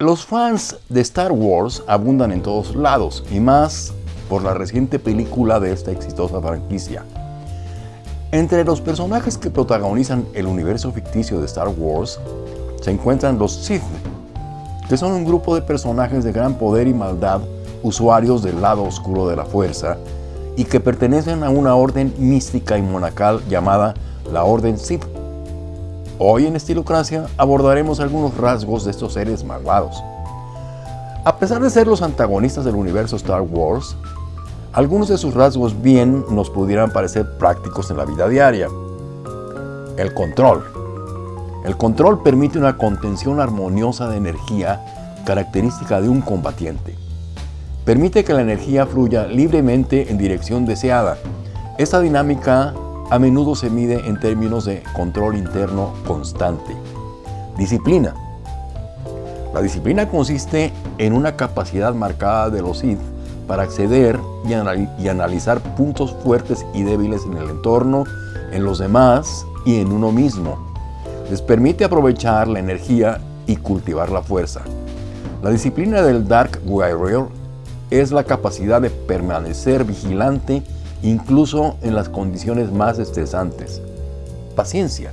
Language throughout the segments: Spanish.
Los fans de Star Wars abundan en todos lados, y más por la reciente película de esta exitosa franquicia. Entre los personajes que protagonizan el universo ficticio de Star Wars se encuentran los Sith, que son un grupo de personajes de gran poder y maldad, usuarios del lado oscuro de la fuerza, y que pertenecen a una orden mística y monacal llamada la Orden Sith. Hoy en Estilocracia abordaremos algunos rasgos de estos seres malvados. A pesar de ser los antagonistas del universo Star Wars, algunos de sus rasgos bien nos pudieran parecer prácticos en la vida diaria. El control. El control permite una contención armoniosa de energía característica de un combatiente. Permite que la energía fluya libremente en dirección deseada. Esta dinámica a menudo se mide en términos de control interno constante. Disciplina. La disciplina consiste en una capacidad marcada de los Sith para acceder y, analizar puntos fuertes y débiles en el entorno, en los demás y en uno mismo. Les permite aprovechar la energía y cultivar la fuerza. La disciplina del Dark Warrior es la capacidad de permanecer vigilante incluso en las condiciones más estresantes. Paciencia.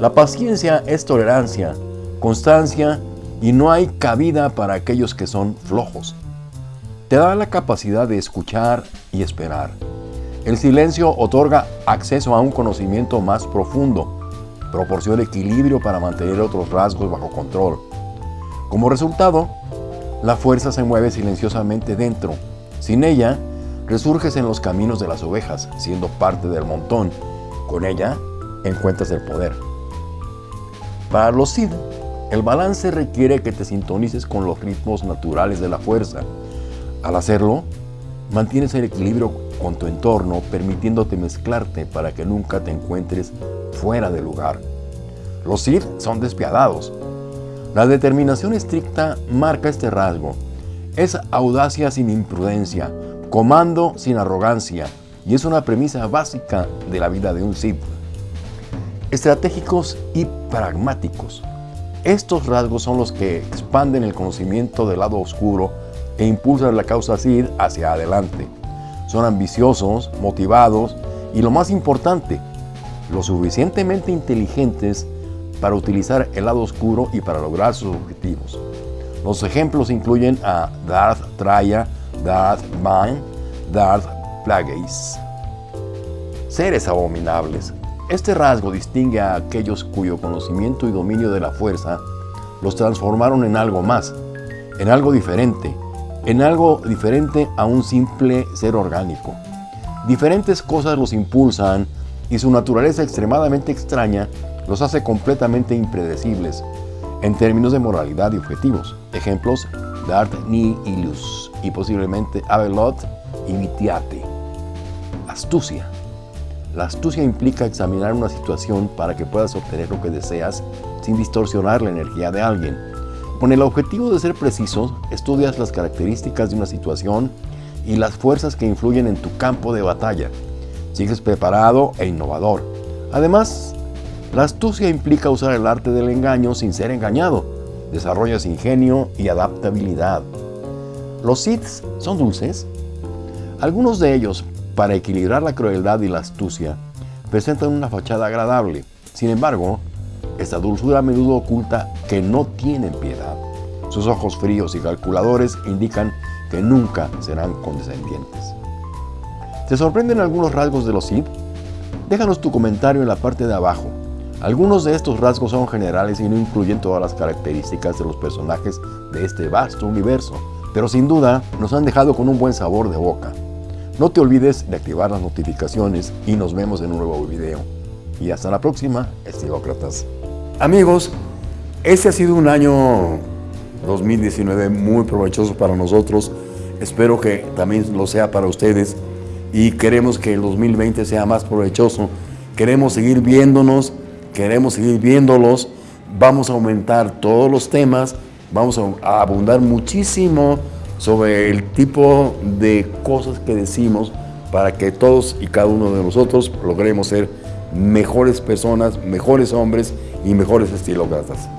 La paciencia es tolerancia, constancia y no hay cabida para aquellos que son flojos. Te da la capacidad de escuchar y esperar. El silencio otorga acceso a un conocimiento más profundo, proporciona equilibrio para mantener otros rasgos bajo control. Como resultado, la fuerza se mueve silenciosamente dentro. Sin ella, resurges en los caminos de las ovejas, siendo parte del montón. Con ella, encuentras el poder. Para los Sid, el balance requiere que te sintonices con los ritmos naturales de la fuerza, al hacerlo, mantienes el equilibrio con tu entorno, permitiéndote mezclarte para que nunca te encuentres fuera de lugar. Los Sith son despiadados. La determinación estricta marca este rasgo. Es audacia sin imprudencia, comando sin arrogancia, y es una premisa básica de la vida de un Sith. Estratégicos y pragmáticos. Estos rasgos son los que expanden el conocimiento del lado oscuro e impulsan la causa CID hacia adelante. Son ambiciosos, motivados y lo más importante, lo suficientemente inteligentes para utilizar el lado oscuro y para lograr sus objetivos. Los ejemplos incluyen a Darth Traya, Darth Vine, Darth Plagueis. Seres abominables. Este rasgo distingue a aquellos cuyo conocimiento y dominio de la fuerza los transformaron en algo más, en algo diferente, en algo diferente a un simple ser orgánico. Diferentes cosas los impulsan y su naturaleza extremadamente extraña los hace completamente impredecibles en términos de moralidad y objetivos. Ejemplos, Darth Nihilus y posiblemente Avelot y Vitiate. Astucia. La astucia implica examinar una situación para que puedas obtener lo que deseas sin distorsionar la energía de alguien con el objetivo de ser preciso, estudias las características de una situación y las fuerzas que influyen en tu campo de batalla. Sigues preparado e innovador. Además, la astucia implica usar el arte del engaño sin ser engañado. Desarrollas ingenio y adaptabilidad. ¿Los Siths son dulces? Algunos de ellos, para equilibrar la crueldad y la astucia, presentan una fachada agradable. Sin embargo, esta dulzura a menudo oculta que no tienen piedad. Sus ojos fríos y calculadores indican que nunca serán condescendientes. ¿Te sorprenden algunos rasgos de los Sith? Déjanos tu comentario en la parte de abajo. Algunos de estos rasgos son generales y no incluyen todas las características de los personajes de este vasto universo, pero sin duda nos han dejado con un buen sabor de boca. No te olvides de activar las notificaciones y nos vemos en un nuevo video. Y hasta la próxima, estilócratas. Amigos, este ha sido un año 2019 muy provechoso para nosotros. Espero que también lo sea para ustedes y queremos que el 2020 sea más provechoso. Queremos seguir viéndonos, queremos seguir viéndolos. Vamos a aumentar todos los temas, vamos a abundar muchísimo sobre el tipo de cosas que decimos para que todos y cada uno de nosotros logremos ser mejores personas, mejores hombres y mejores estilócratas.